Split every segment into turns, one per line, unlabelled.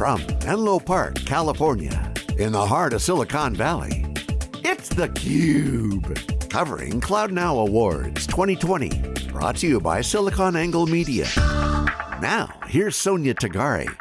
From Menlo Park, California, in the heart of Silicon Valley, it's theCUBE. Covering Cloud Now Awards 2020. Brought to you by SiliconANGLE Media. Now, here's Sonia Tagare.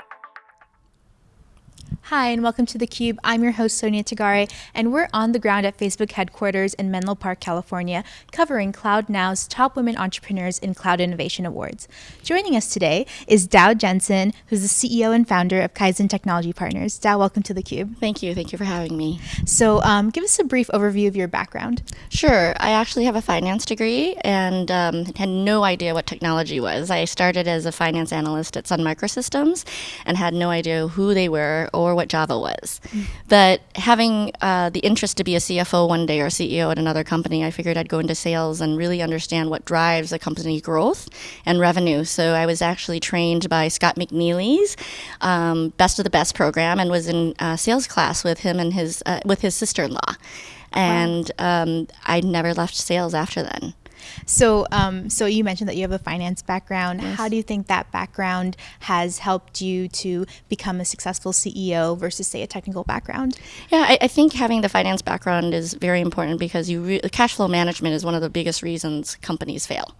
Hi, and welcome to theCUBE. I'm your host, Sonia Tagare, and we're on the ground at Facebook headquarters in Menlo Park, California, covering Cloud Now's Top Women Entrepreneurs in Cloud Innovation Awards. Joining us today is Dao Jensen, who's the CEO and founder of Kaizen Technology Partners. Dao, welcome to theCUBE.
Thank you, thank you for having me.
So um, give us a brief overview of your background.
Sure, I actually have a finance degree and um, had no idea what technology was. I started as a finance analyst at Sun Microsystems and had no idea who they were or what Java was. Mm. But having uh, the interest to be a CFO one day or CEO at another company, I figured I'd go into sales and really understand what drives a company growth and revenue. So I was actually trained by Scott McNealy's um, Best of the Best program and was in uh, sales class with him and his uh, with his sister-in-law. And um, I never left sales after then.
So, um, so you mentioned that you have a finance background. Yes. How do you think that background has helped you to become a successful CEO versus, say, a technical background?
Yeah, I, I think having the finance background is very important because you cash flow management is one of the biggest reasons companies fail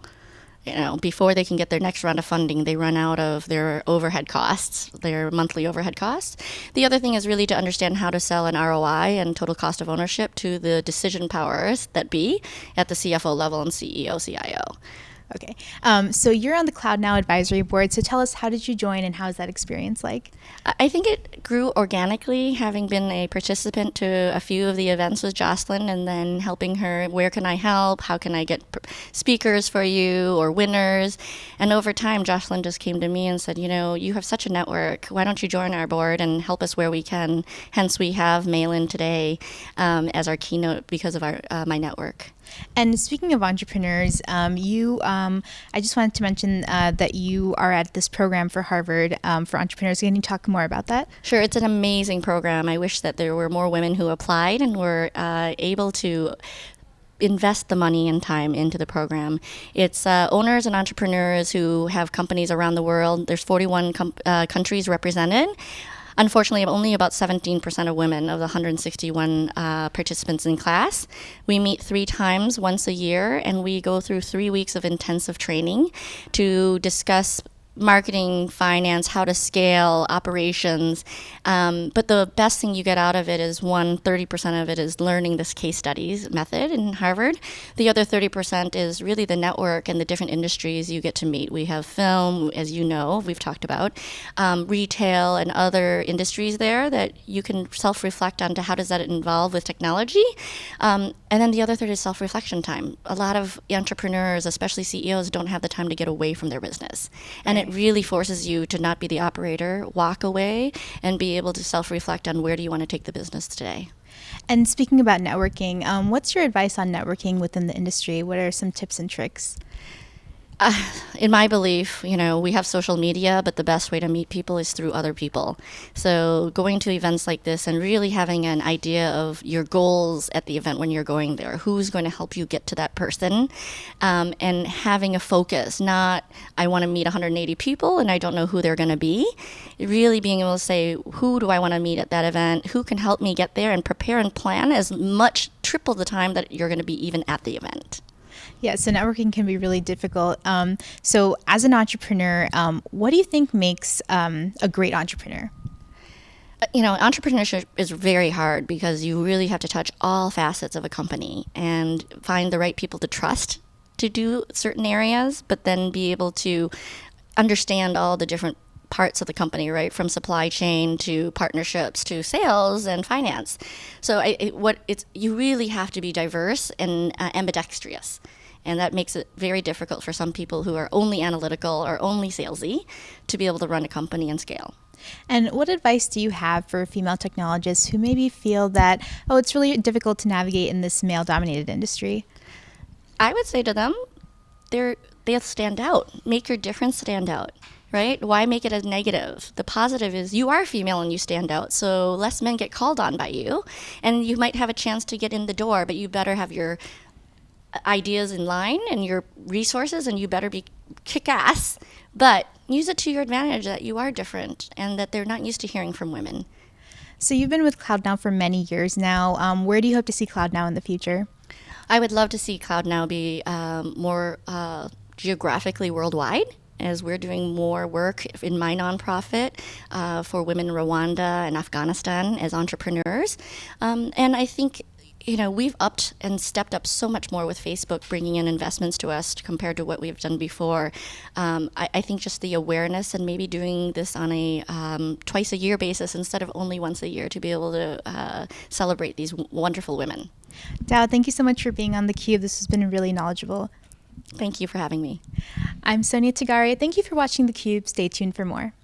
you know, before they can get their next round of funding, they run out of their overhead costs, their monthly overhead costs. The other thing is really to understand how to sell an ROI and total cost of ownership to the decision powers that be at the CFO level and CEO, CIO.
Okay. Um, so you're on the Cloud Now Advisory Board. So tell us, how did you join and how is that experience like?
I think it grew organically, having been a participant to a few of the events with Jocelyn and then helping her, where can I help? How can I get speakers for you or winners? And over time, Jocelyn just came to me and said, you know, you have such a network. Why don't you join our board and help us where we can? Hence, we have Malin today um, as our keynote because of our uh, my network.
And speaking of entrepreneurs, um, you, um, I just wanted to mention uh, that you are at this program for Harvard um, for entrepreneurs. Can you talk more about that?
Sure, it's an amazing program. I wish that there were more women who applied and were uh, able to invest the money and time into the program. It's uh, owners and entrepreneurs who have companies around the world. There's 41 com- uh, countries represented. Unfortunately, only about 17% of women of the 161 uh, participants in class. We meet three times once a year, and we go through three weeks of intensive training to discuss marketing, finance, how to scale operations. Um, but the best thing you get out of it is one, 30% of it is learning this case studies method in Harvard. The other 30% is really the network and the different industries you get to meet. We have film, as you know, we've talked about, um, retail and other industries there that you can self reflect on to how does that involve with technology. Um, and then the other third is self reflection time. A lot of entrepreneurs, especially CEOs, don't have the time to get away from their business. And it really forces you to not be the operator, walk away, and be able to self reflect on where do you want to take the business today.
And speaking about networking, um, what's your advice on networking within the industry? What are some tips and tricks?
In my belief, you know, we have social media, but the best way to meet people is through other people. So going to events like this and really having an idea of your goals at the event when you're going there, who's going to help you get to that person, um, and having a focus, not I want to meet 180 people and I don't know who they're going to be. Really being able to say, who do I want to meet at that event? Who can help me get there and prepare and plan as much triple the time that you're going to be even at the event.
Yeah, so networking can be really difficult. Um, so, as an entrepreneur, um, what do you think makes um, a great entrepreneur?
Uh, you know, entrepreneurship is very hard because you really have to touch all facets of a company and find the right people to trust to do certain areas, but then be able to understand all the different parts of the company, right, from supply chain to partnerships to sales and finance. So, I, it, what it's you really have to be diverse and uh, ambidextrous. And that makes it very difficult for some people who are only analytical or only salesy to be able to run a company and scale.
And what advice do you have for female technologists who maybe feel that, oh, it's really difficult to navigate in this male dominated industry?
I would say to them, they're, they'll stand out. Make your difference stand out right? Why make it a negative? The positive is you are female and you stand out, so less men get called on by you, and you might have a chance to get in the door, but you better have your ideas in line and your resources, and you better be kick ass. But use it to your advantage that you are different and that they're not used to hearing from women.
So you've been with Cloud Now for many years now. Um, where do you hope to see Cloud Now in the future?
I would love to see Cloud Now be um, more uh, geographically worldwide as we're doing more work in my nonprofit uh, for women in Rwanda and Afghanistan as entrepreneurs. Um, and I think you know, we've upped and stepped up so much more with Facebook bringing in investments to us compared to what we've done before. Um, I, I, think just the awareness and maybe doing this on a um, twice a year basis instead of only once a year to be able to uh, celebrate these wonderful women.
Dao, thank you so much for being on theCUBE. This has been really knowledgeable.
Thank you for having me.
I'm Sonia Tagare. Thank you for watching theCUBE. Stay tuned for more.